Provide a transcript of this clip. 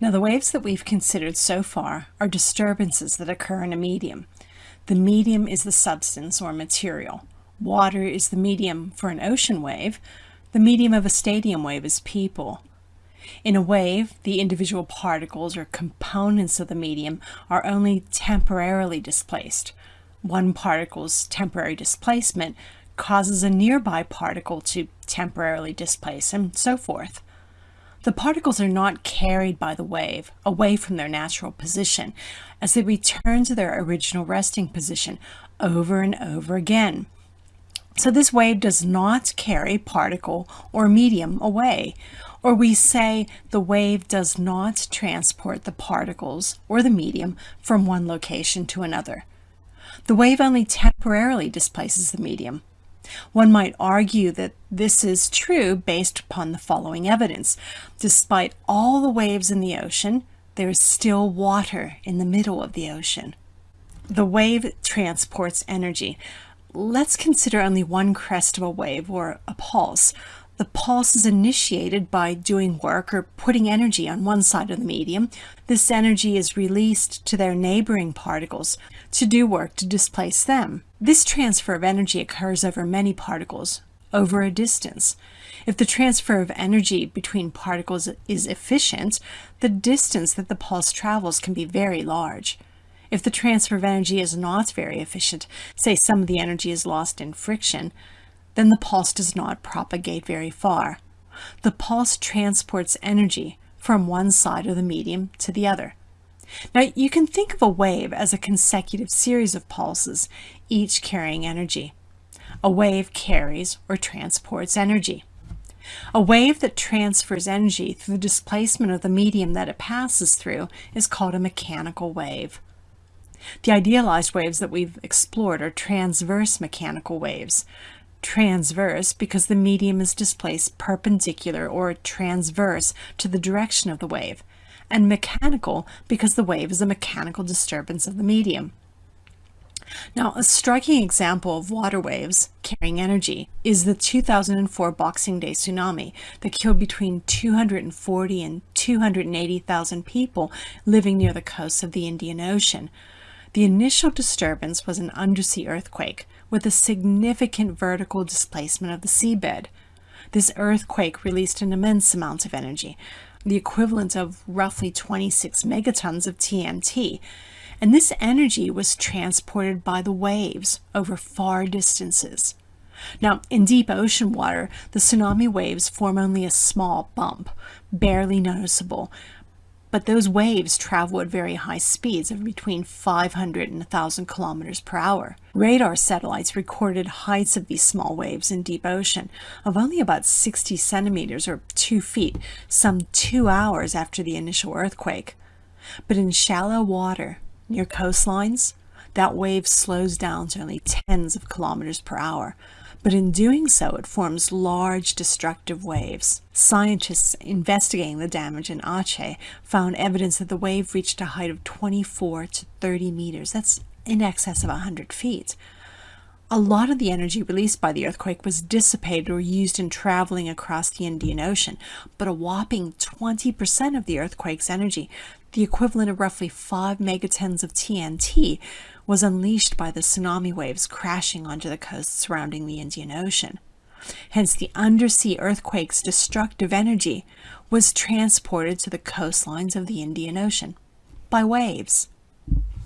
Now the waves that we've considered so far are disturbances that occur in a medium. The medium is the substance or material. Water is the medium for an ocean wave. The medium of a stadium wave is people. In a wave, the individual particles or components of the medium are only temporarily displaced. One particle's temporary displacement causes a nearby particle to temporarily displace, and so forth. The particles are not carried by the wave away from their natural position as they return to their original resting position over and over again. So this wave does not carry particle or medium away. Or we say the wave does not transport the particles or the medium from one location to another. The wave only temporarily displaces the medium. One might argue that this is true based upon the following evidence. Despite all the waves in the ocean, there is still water in the middle of the ocean. The wave transports energy. Let's consider only one crest of a wave or a pulse. The pulse is initiated by doing work or putting energy on one side of the medium. This energy is released to their neighboring particles to do work to displace them. This transfer of energy occurs over many particles, over a distance. If the transfer of energy between particles is efficient, the distance that the pulse travels can be very large. If the transfer of energy is not very efficient, say some of the energy is lost in friction, then the pulse does not propagate very far. The pulse transports energy from one side of the medium to the other. Now you can think of a wave as a consecutive series of pulses, each carrying energy. A wave carries or transports energy. A wave that transfers energy through the displacement of the medium that it passes through is called a mechanical wave. The idealized waves that we've explored are transverse mechanical waves transverse because the medium is displaced perpendicular or transverse to the direction of the wave, and mechanical because the wave is a mechanical disturbance of the medium. Now, a striking example of water waves carrying energy is the 2004 Boxing Day tsunami that killed between 240 and 280,000 people living near the coasts of the Indian Ocean. The initial disturbance was an undersea earthquake with a significant vertical displacement of the seabed. This earthquake released an immense amount of energy, the equivalent of roughly 26 megatons of TNT, and this energy was transported by the waves over far distances. Now, in deep ocean water, the tsunami waves form only a small bump, barely noticeable, but those waves travel at very high speeds of between 500 and 1,000 kilometers per hour. Radar satellites recorded heights of these small waves in deep ocean of only about 60 centimeters or 2 feet, some two hours after the initial earthquake. But in shallow water, near coastlines, that wave slows down to only tens of kilometers per hour, but in doing so it forms large destructive waves. Scientists investigating the damage in Aceh found evidence that the wave reached a height of 24 to 30 meters. That's in excess of 100 feet. A lot of the energy released by the earthquake was dissipated or used in traveling across the Indian Ocean, but a whopping 20% of the earthquake's energy, the equivalent of roughly 5 megatons of TNT, was unleashed by the tsunami waves crashing onto the coast surrounding the Indian Ocean. Hence, the undersea earthquake's destructive energy was transported to the coastlines of the Indian Ocean by waves.